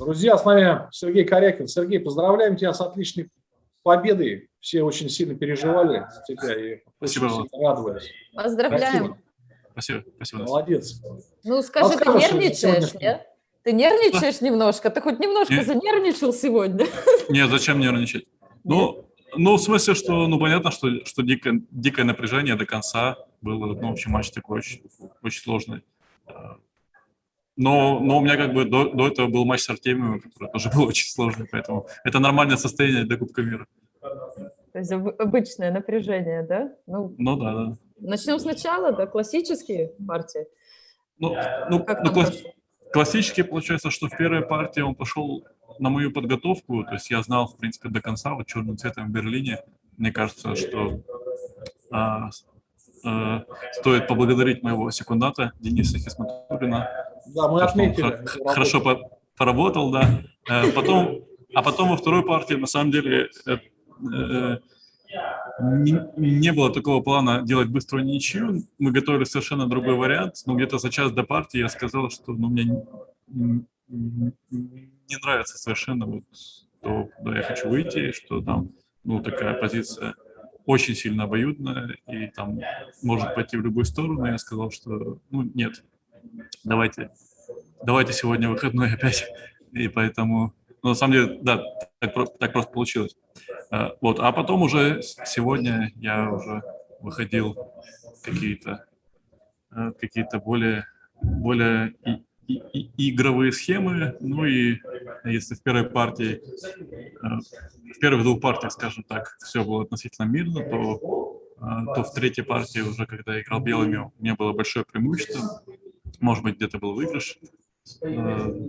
Друзья, с нами Сергей Корякин. Сергей, поздравляем тебя с отличной победой. Все очень сильно переживали за тебя и Спасибо. очень радовались. Поздравляем. Спасибо. Спасибо. Молодец. Ну, скажи, ты нервничаешь, нет? Ты нервничаешь немножко? Ты хоть немножко Не- занервничал сегодня? Нет, зачем нервничать? Ну, ну, в смысле, что, ну, понятно, что, что дикое, дикое напряжение до конца было, ну, в общем, матч такой очень, очень сложный. Но, но у меня как бы до, до этого был матч с Артемием, который тоже был очень сложный, поэтому это нормальное состояние для Кубка мира. То есть об- обычное напряжение, да? Ну, Ну, да, да. начнем сначала, да, классические партии. Ну, ну, Как ну, класс- прошло? классически получается, что в первой партии он пошел на мою подготовку, то есть я знал, в принципе, до конца, вот черным цветом в Берлине. Мне кажется, что а, а, стоит поблагодарить моего секундата Дениса Хисматуллина. Да, мы отметили. хорошо поработал, да. Э, Потом, а потом во второй партии, на самом деле, э, э, не, не было такого плана делать быструю ничью. Мы готовили совершенно другой вариант. Но где-то за час до партии я сказал, что ну, мне не, не- не нравится совершенно вот то, куда я хочу выйти, что там ну, такая позиция очень сильно обоюдная и там может пойти в любую сторону. Я сказал, что ну нет, давайте, давайте сегодня выходной опять. И поэтому, ну, на самом деле, да, так, так просто получилось. А, Вот, а потом уже сегодня я уже выходил какие-то э, какие-то более более и- и- игровые схемы. Ну и если в первой партии, э, в первых двух партиях, скажем так, все было относительно мирно, то, то в третьей партии уже, когда я играл белыми, у меня было большое преимущество. Может быть, где-то был выигрыш. Э,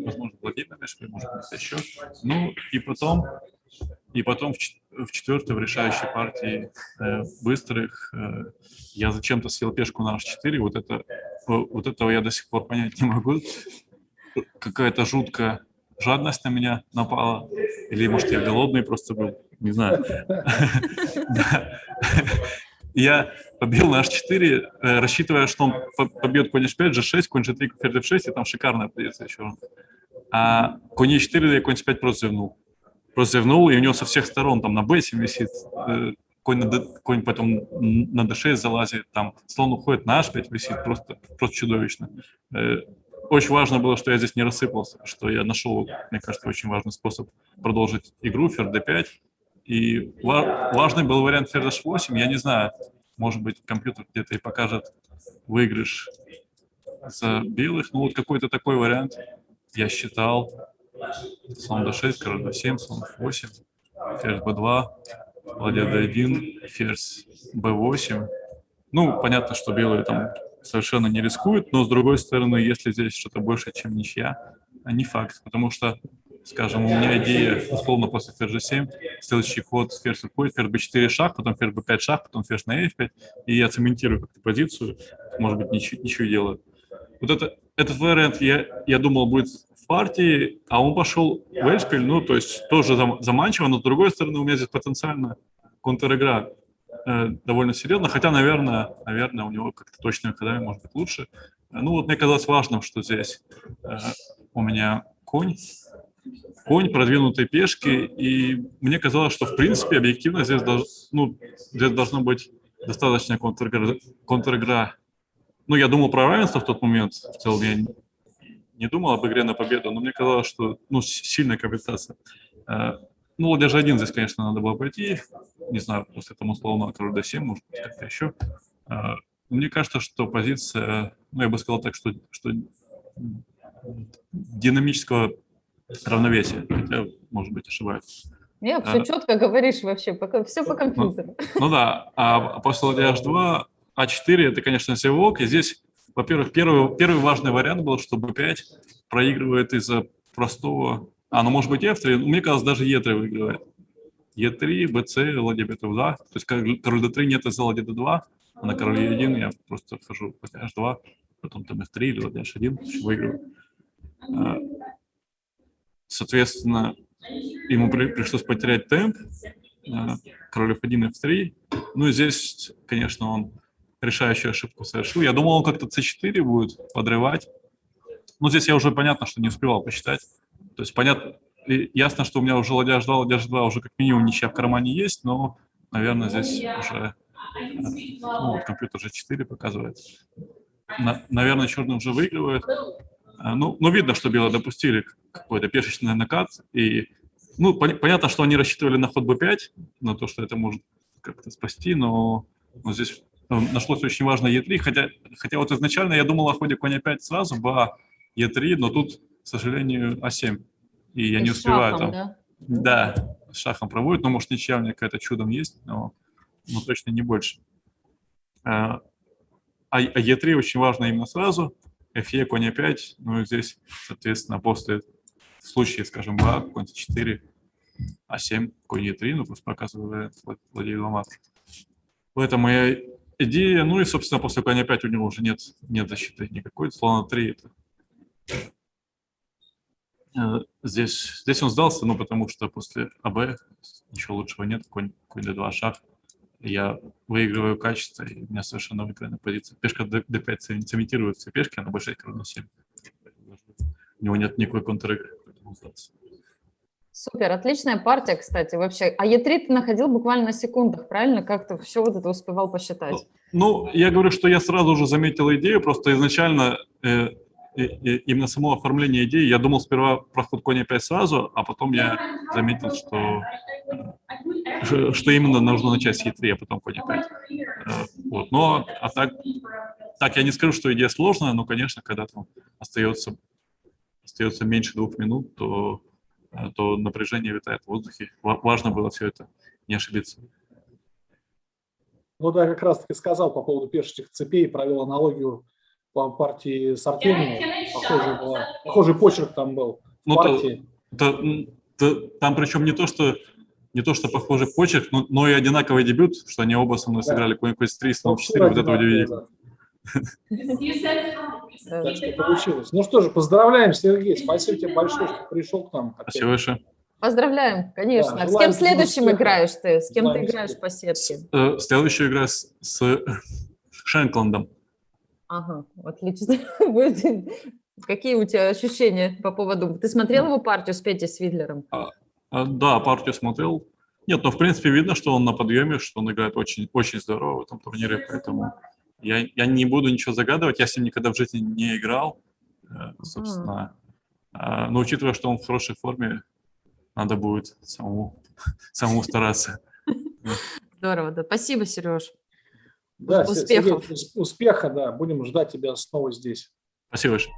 Возможно, Владимир Мешкин, может быть, еще. Ну и потом, и потом в чет- в четвертой, в решающей партии э, быстрых э, я зачем-то съел пешку на h4. Вот, это, вот этого я до сих пор понять не могу. Какая-то жуткая жадность на меня напала. Или, может, я голодный просто был. Не знаю. Я побил на h4, э, рассчитывая, что он по- побьет конь h5, g6, конь g3, ферзь f6, и там шикарная позиция еще. А конь e4 я конь c5 просто зевнул. Просто зевнул, и у него со всех сторон там на b7 висит, э, конь, на D- конь потом на d6 залазит, там слон уходит на h5 висит, просто, просто чудовищно. Э, Очень важно было, что я здесь не рассыпался, что я нашел, мне кажется, очень важный способ продолжить игру, ферзь d5, и ва- важный был вариант ферзь h8. Я не знаю, может быть, компьютер где-то и покажет выигрыш за белых. Ну, вот какой-то такой вариант я считал. Слон d6, король d7, слон f8, ферзь b2, ладья d1, ферзь b8. Ну, понятно, что белые там совершенно не рискуют, но, с другой стороны, если здесь что-то больше, чем ничья, не факт, потому что скажем, у меня идея, условно, после ферзь 7 следующий ход ферзь уходит, ферзь b4 шаг, потом ферзь b5 шаг, потом ферзь на f5, и я цементирую как-то позицию, может быть, ничего, ничего делаю. Вот это, этот вариант, я, я думал, будет в партии, а он пошел в Эльшпиль, ну, то есть тоже зам- заманчиво, но с другой стороны, у меня здесь потенциально контр-игра э, довольно серьезно, хотя, наверное, наверное, у него как-то точными ходами может быть лучше. Ну, вот мне казалось важным, что здесь э, у меня конь, конь, продвинутые пешки, и мне казалось, что, в принципе, объективно здесь, долж- ну, здесь должно быть достаточно контр-игра. контр-игра. Ну, я думал про равенство в тот момент, в целом я не- думал об игре на победу, но мне казалось, что, ну, сильная комплектация. Э, Ну, ладья же один здесь, конечно, надо было пойти, не знаю, после там условно король d7, может быть, как-то еще. Э, Мне кажется, что позиция, ну, я бы сказал так, что, что динамического равновесия, хотя, может быть, ошибаюсь. Нет, все А. четко говоришь вообще, пока, все по компьютеру. Ну да, а после ладья h2, а4 это, конечно, зевок, и здесь, во-первых, первый, первый важный вариант был, что b5 проигрывает из-за простого... А, ну, может быть, f3, ну, мне казалось, даже e3 выигрывает. e3, bc, ладья b2, то есть король король d3 нет из-за ладья d2, а на король e1 я просто вхожу ладья h2, потом там f3 или ладья h1, в общем, выигрываю. Соответственно, ему при- пришлось потерять темп, э, король f1, f3. Ну и здесь, конечно, он решающую ошибку совершил. Я думал, он как-то c4 будет подрывать. Но здесь я уже понятно, что не успевал посчитать. То есть понятно, ясно, что у меня уже ладья ждал, ладья ждала, уже как минимум ничья в кармане есть, но, наверное, здесь уже ну, вот компьютер уже 4 показывает. На- наверное, черный уже выигрывает. А, Ну, ну, видно, что белые допустили какой-то пешечный накат. И, ну, пон- понятно, что они рассчитывали на ход b5, на то, что это может как-то спасти, но, но здесь э, нашлось очень важно e3, хотя, хотя вот изначально я думал о ходе конь 5 сразу, ба, e3, но тут, к сожалению, а7. И я И не успеваю шахом, там. да? Да, с шахом проводит, но может ничья у меня какая-то чудом есть, но, но точно не больше. А а Е3 очень важно именно сразу, Фе, конь А5, ну и здесь, соответственно, после, в скажем, Ба, конь С4, А7, конь Е3, ну пусть показывает владеет ломат. В этом моя идея, ну и, собственно, после коня 5 у него уже нет, нет защиты никакой, слона 3 это Э, Здесь, здесь он сдался, ну, потому что после АБ ничего лучшего нет, конь, конь d2 шаг. Я выигрываю качество, и у меня совершенно выигранная позиция. Пешка d- d5 цем- цементирует все пешки, а на b6 равно 7. У него нет никакой контр-игры. Супер, отличная партия, кстати, вообще. А Е3 ты находил буквально на секундах, правильно? Как ты все вот это успевал посчитать? Ну, я говорю, что я сразу же заметил идею, просто изначально э, и именно само оформление идеи, я думал сперва про ход коня 5 сразу, а потом я заметил, что, э, что именно нужно начать с Е3, а потом коня 5. Э, Вот. Но, а так, так я не скажу, что идея сложная, но, конечно, когда там остается, остается меньше двух минут, то, э, то напряжение витает в воздухе. Ва- Важно было все это, не ошибиться. Ну да, как раз таки сказал по поводу пешечных цепей, провел аналогию по партии с Артемием. Похожий, была, похожий почерк там был Ну, то- партии. М, да, там причем не то, что не то, что похожий почерк, но, но и одинаковый дебют, что они оба со мной Да. сыграли конь 3 слон Ну, 4, вот это да, удивительно. да. Так что получилось. Ну что же, поздравляем, Сергей. Спасибо тебе большое, что пришел к нам. опять. Спасибо большое. Поздравляем, конечно. Да, с кем следующим успеха. играешь ты? С кем Желаем ты играешь успеха. по сетке? Э, Следующая игра с, с Шенкландом. Ага, отлично. Какие у тебя ощущения по поводу... Ты смотрел его партию с Петей Свидлером? А, Да, партию смотрел. Нет, но в принципе видно, что он на подъеме, что он играет очень, очень здорово в этом турнире, поэтому я, я не буду ничего загадывать, я с ним никогда в жизни не играл, э, собственно. А, Но учитывая, что он в хорошей форме, надо будет самому, самому стараться. Здорово, да. Спасибо, Сереж. Да, Успехов. Сергей, успеха, да. Будем ждать тебя снова здесь. Спасибо большое.